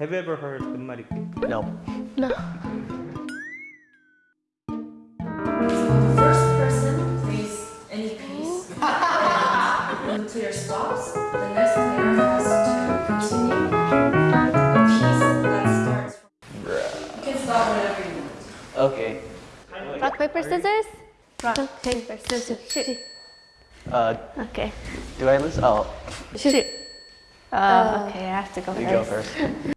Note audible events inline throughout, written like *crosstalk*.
Have you ever heard the Penmariki? No. No. First person, please. any piece. to your stops. The next player has to continue. The piece that starts from... You can stop whenever you want. Okay. Rock, paper, scissors? Rock, paper, scissors. Shoot. Uh, okay. Do I lose? Oh. Shoot. Oh, uh, okay, I have to go you first. You go first. *laughs*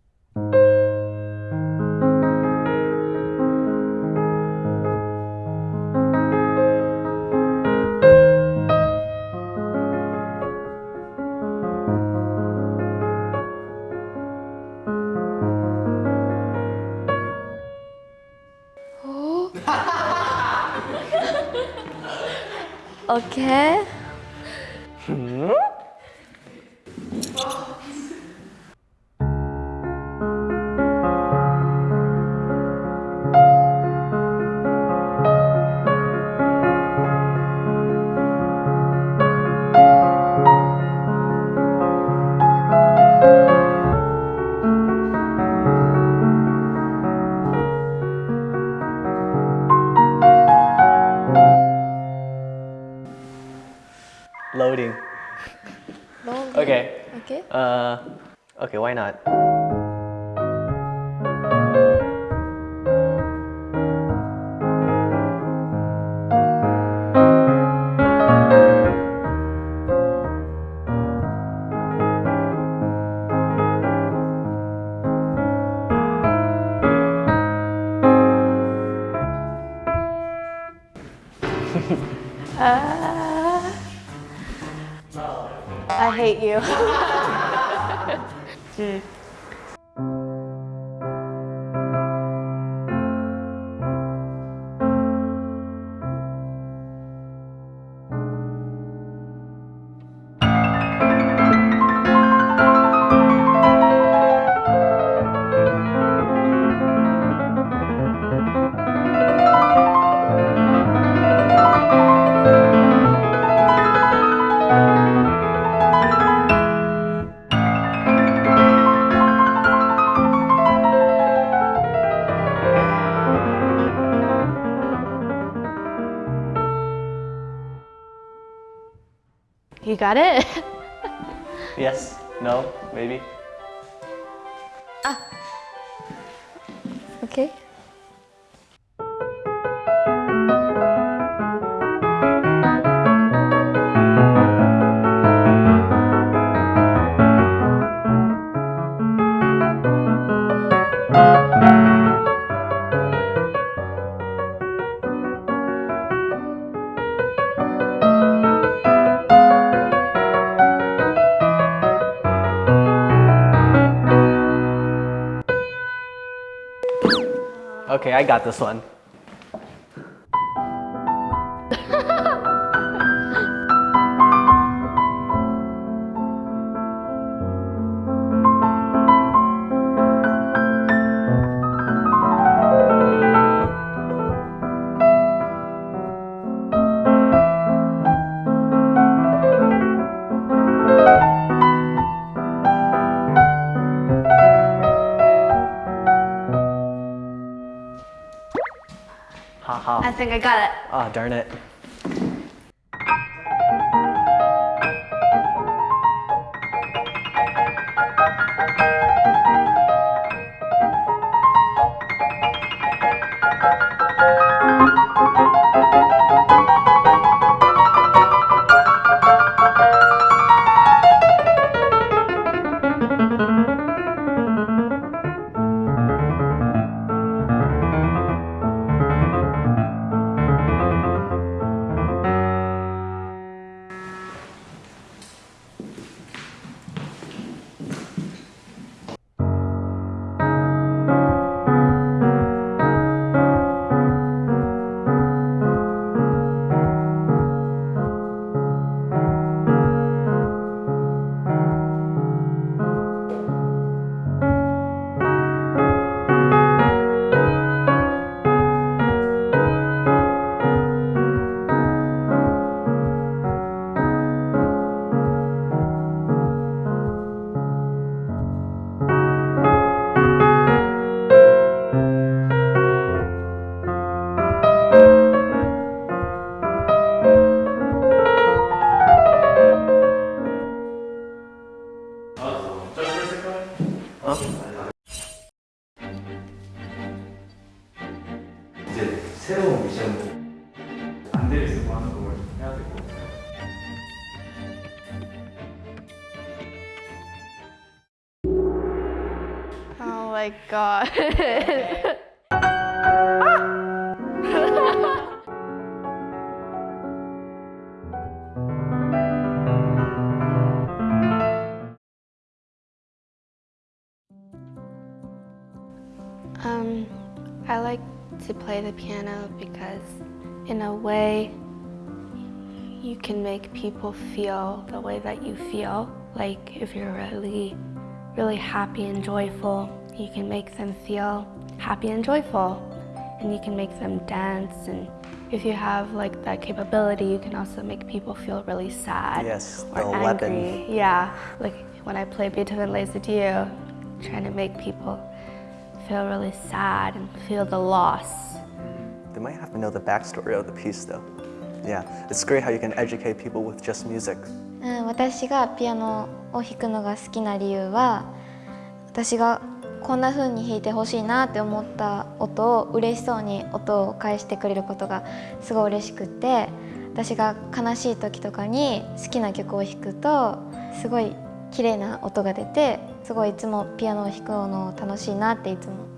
Okay. Hmm? Long. Okay. Okay. Uh, okay, why not? *laughs* *laughs* Uh, I hate you. *laughs* *laughs* Hmm. You got it? *laughs* Yes? No? Maybe? Ah. Okay. Okay, I got this one. I think I got it. Ah, darn it. this. Oh my god. *laughs* um, I like to play the piano because in a way, you can make people feel the way that you feel. Like if you're really, really happy and joyful, you can make them feel happy and joyful. And you can make them dance. And if you have like that capability, you can also make people feel really sad Yes, or angry. weapon. Yeah, like when I play Beethoven Les Adieux, trying to make people feel really sad and feel the loss. They might have to know the backstory of the piece though. Yeah, it's great how you can educate people with just music. うん、私がピアノを弾くのが好きな理由は私がこんな風に弾いてほしいなって思った音を嬉しそうに音を返してくれることがすごい嬉しくて私が悲しい時とかに好きな曲を弾くとすごい綺麗な音が出てすごいいつもピアノを弾くの楽しいなっていつも